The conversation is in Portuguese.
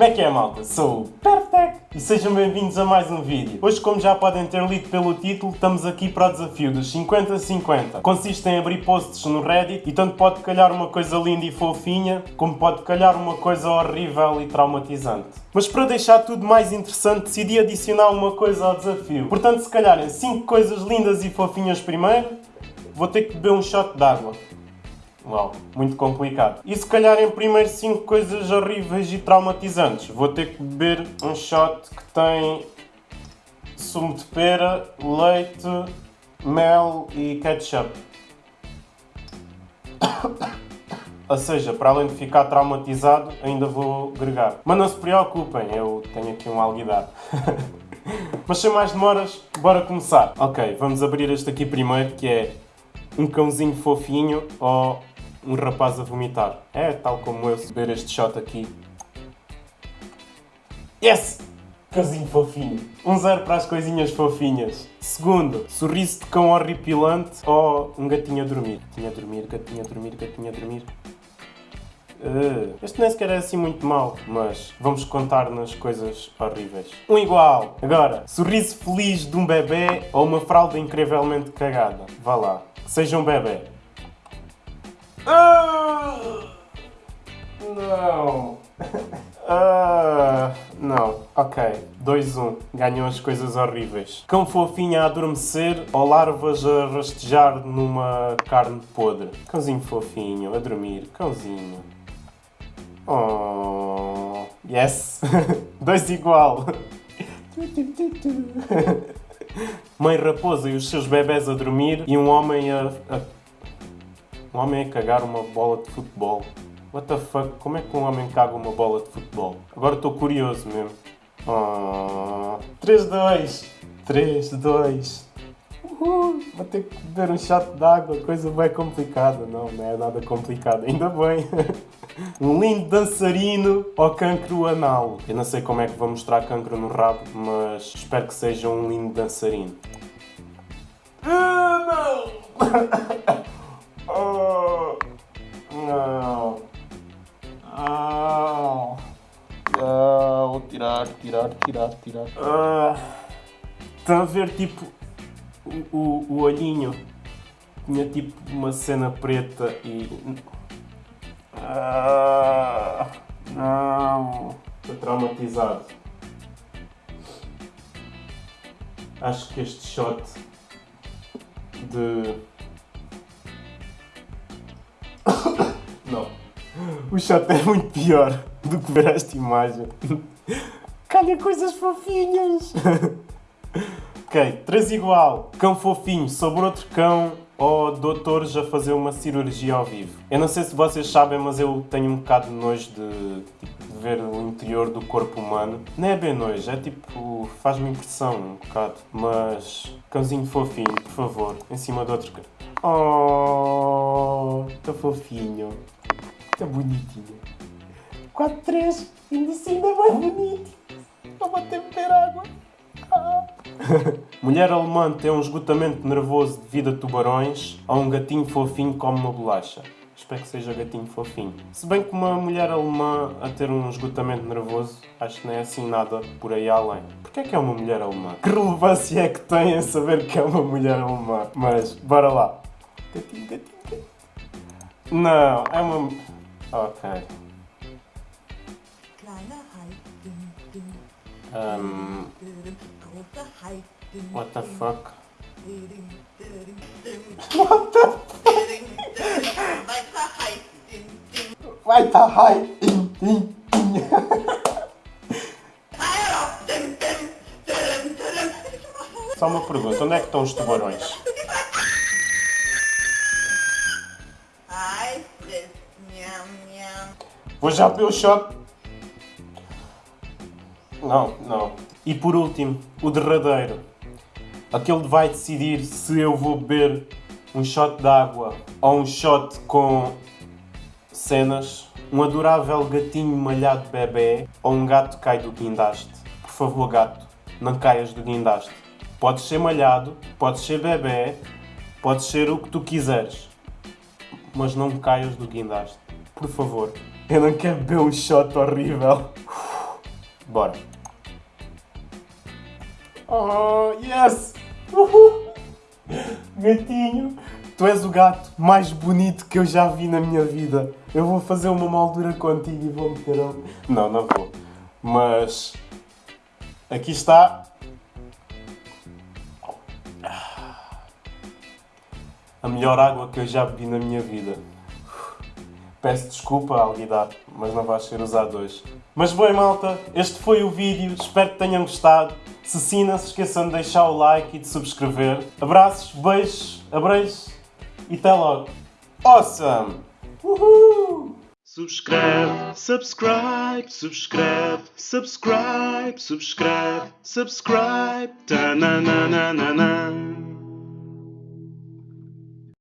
Como é que é, malta? Sou o Perfect e sejam bem-vindos a mais um vídeo. Hoje, como já podem ter lido pelo título, estamos aqui para o desafio dos 50-50. Consiste em abrir posts no Reddit e tanto pode calhar uma coisa linda e fofinha, como pode calhar uma coisa horrível e traumatizante. Mas para deixar tudo mais interessante, decidi adicionar uma coisa ao desafio. Portanto, se calharem 5 coisas lindas e fofinhas primeiro, vou ter que beber um shot de água. Uau, muito complicado. E se calhar em primeiro 5 coisas horríveis e traumatizantes, vou ter que beber um shot que tem sumo de pera, leite, mel e ketchup. Ou seja, para além de ficar traumatizado, ainda vou gregar. Mas não se preocupem, eu tenho aqui um alguidar. Mas sem mais demoras, bora começar. Ok, vamos abrir este aqui primeiro, que é um cãozinho fofinho ou um rapaz a vomitar. É tal como eu beber este shot aqui. Yes! Cãozinho fofinho. Um zero para as coisinhas fofinhas. Segundo, sorriso de cão horripilante ou um gatinho a dormir. Gatinho a dormir, gatinho a dormir, gatinho a dormir. Uh, este nem sequer é assim muito mau, mas vamos contar nas coisas horríveis. Um igual. Agora, sorriso feliz de um bebê ou uma fralda incrivelmente cagada. Vá lá. Seja um bebê. Uh, não. Uh, não. Ok. 2-1. Ganham as coisas horríveis. Cão fofinho a adormecer ou larvas a rastejar numa carne podre. Cãozinho fofinho a dormir. Cãozinho. Oh. Yes. Dois igual. Mãe raposa e os seus bebés a dormir e um homem a, a um homem a cagar uma bola de futebol. What the fuck? Como é que um homem caga uma bola de futebol? Agora estou curioso mesmo. Oh, 3-2. 3-2. Uhul. Vou ter que beber um shot de água. Coisa bem complicada. Não, não é nada complicado. Ainda bem. um lindo dançarino ou cancro anal. Eu não sei como é que vou mostrar cancro no rabo, mas espero que seja um lindo dançarino. Ah, não! Oh, não. Não. Não. Tirar, tirar, tirar, tirar. Ah, está a ver tipo o, o, o olhinho? Tinha tipo uma cena preta e. Ah, não. Estou traumatizado. Acho que este shot de Não. O shot é muito pior do que ver esta imagem. Calha coisas fofinhas. ok, três igual. Cão fofinho sobre outro cão ou doutores a fazer uma cirurgia ao vivo. Eu não sei se vocês sabem, mas eu tenho um bocado de nojo de, tipo, de ver o interior do corpo humano. Não é bem nojo, é tipo... faz-me impressão um bocado. Mas... cãozinho fofinho, por favor, em cima de outro cão. Oh, tão fofinho. Tão bonitinho. 4-3, ainda assim ainda mais bonito. Não vou ter beber água. Ah. Mulher alemã tem um esgotamento nervoso devido a tubarões ou um gatinho fofinho come uma bolacha. Espero que seja gatinho fofinho. Se bem que uma mulher alemã a ter um esgotamento nervoso, acho que não é assim nada por aí além. Porquê é que é uma mulher alemã? Que relevância é que tem em saber que é uma mulher alemã? Mas, bora lá. Não, é uma... Ok. Um, what the fuck? What the fuck? Vai tá high. Só uma pergunta, onde é que estão os tubarões? Vou já beber o shot. Não, não. E por último, o derradeiro. Aquele vai decidir se eu vou beber um shot de água ou um shot com cenas, um adorável gatinho malhado bebê ou um gato cai do guindaste. Por favor, gato, não caias do guindaste. Podes ser malhado, podes ser bebê, podes ser o que tu quiseres, mas não caias do guindaste. Por favor. Eu não quero beber um shot horrível. Bora. Oh, yes! Uhul. Gatinho, tu és o gato mais bonito que eu já vi na minha vida. Eu vou fazer uma moldura contigo e vou meter ali. Não, não vou. Mas aqui está. A melhor água que eu já bebi na minha vida. Peço desculpa, Alguidar, mas não vai ser usado hoje. Mas bem, malta, este foi o vídeo. Espero que tenham gostado. Se sim, não se esqueçam de deixar o like e de subscrever. Abraços, beijos, abreijos e até logo. Awesome! Uhul! Subscreve, subscribe, subscreve, subscribe, subscreve, subscribe, ta na na na na na.